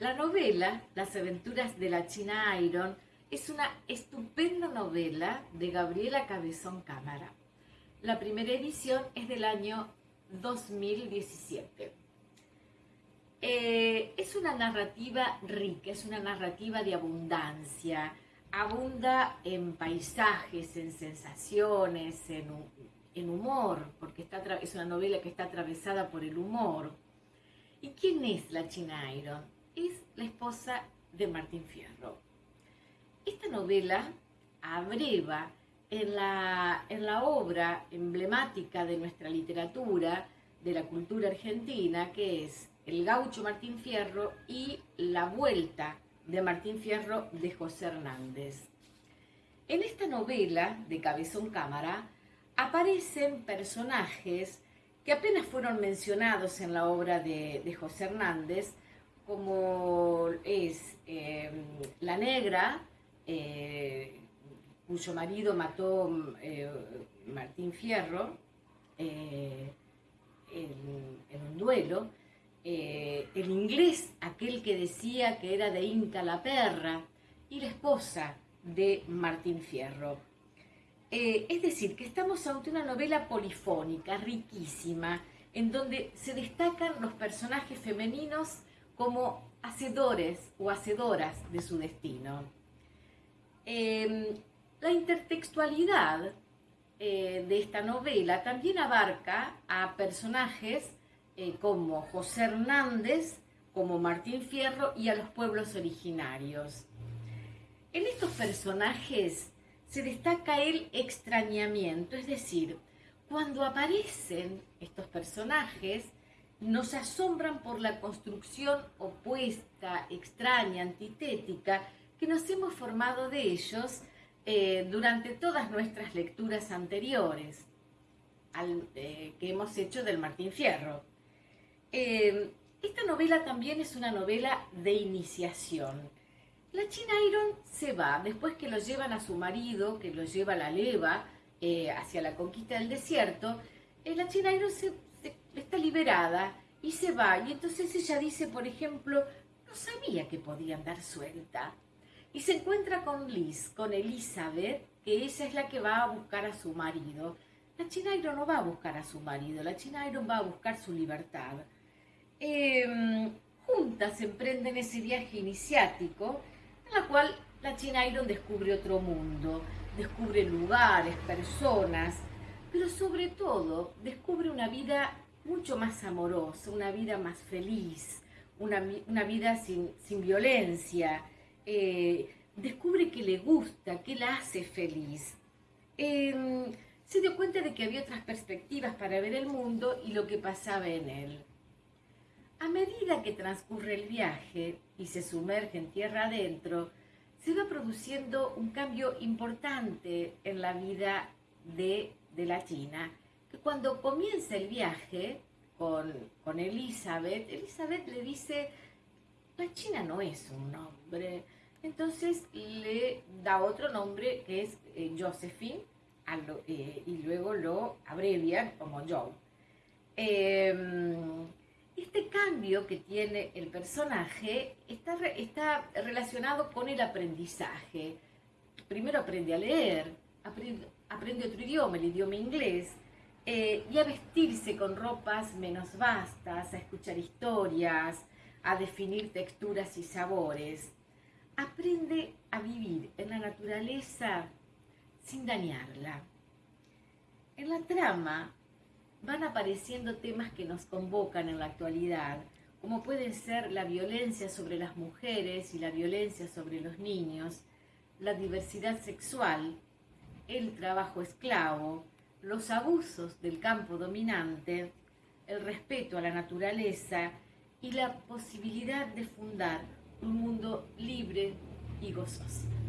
La novela Las aventuras de la China Iron es una estupenda novela de Gabriela Cabezón Cámara. La primera edición es del año 2017. Eh, es una narrativa rica, es una narrativa de abundancia. Abunda en paisajes, en sensaciones, en, humor, porque está, es una novela que está atravesada por el humor. ¿Y quién es la China Iron? Es la esposa de Martín Fierro. Esta novela abreva en la, en la obra emblemática de nuestra literatura, de la cultura argentina, que es El gaucho Martín Fierro y La vuelta de Martín Fierro de José Hernández. En esta novela de Cabezón Cámara aparecen personajes que apenas fueron mencionados en la obra de, de José Hernández, como es em, la negra, eh, cuyo marido mató eh, Martín Fierro eh, en, un duelo, el inglés, aquel que decía que era de Inca la perra, y la esposa de Martín Fierro. es decir, que estamos ante una novela polifónica, riquísima, en donde se destacan los personajes femeninos como hacedores o hacedoras de su destino. Em, la intertextualidad eh, de esta novela también abarca a personajes eh, como José Hernández, como Martín Fierro y a los pueblos originarios. En estos personajes se destaca el extrañamiento, es decir, cuando aparecen estos personajes, nos asombran por la construcción opuesta, extraña, antitética, que nos hemos formado de ellos eh, durante todas nuestras lecturas anteriores eh, que hemos hecho del Martín Fierro. Eh, esta novela también es una novela de iniciación. La China Iron se va, después que lo llevan a su marido, que lo lleva a la leva hacia la conquista del desierto, la China Iron se liberada y se va. Y entonces ella dice, por ejemplo, no sabía que podían dar suelta. Y se encuentra con Liz, con Elizabeth, que ella es la que va a buscar a su marido. La Chinairo no va a buscar a su marido, la Chinairo va a buscar su libertad. Em, juntas emprenden ese viaje iniciático, en la cual la Chinairo descubre otro mundo, descubre lugares, personas, pero sobre todo descubre una vida mucho más amorosa, una vida más feliz, una, vida sin, violencia. Eh, descubre que le gusta, que la hace feliz. Em, se dio cuenta de que había otras perspectivas para ver el mundo y lo que pasaba en él. A medida que transcurre el viaje y se sumerge en tierra adentro, se va produciendo un cambio importante en la vida de, de la China que cuando comienza el viaje con, Elizabeth, Elizabeth le dice, la China no es un nombre. Entonces le da otro nombre que es eh, Josephine eh, y luego lo abrevian como Joe. Em, este cambio que tiene el personaje está, está relacionado con el aprendizaje. Primero aprende a leer, aprende, aprende otro idioma, el idioma inglés, eh, y a vestirse con ropas menos vastas, a escuchar historias, a definir texturas y sabores. Aprende a vivir en la naturaleza sin dañarla. En la trama van apareciendo temas que nos convocan en la actualidad, como pueden ser la violencia sobre las mujeres y la violencia sobre los niños, la diversidad sexual, el trabajo esclavo, los abusos del campo dominante, el respeto a la naturaleza y la posibilidad de fundar un mundo libre y gozoso.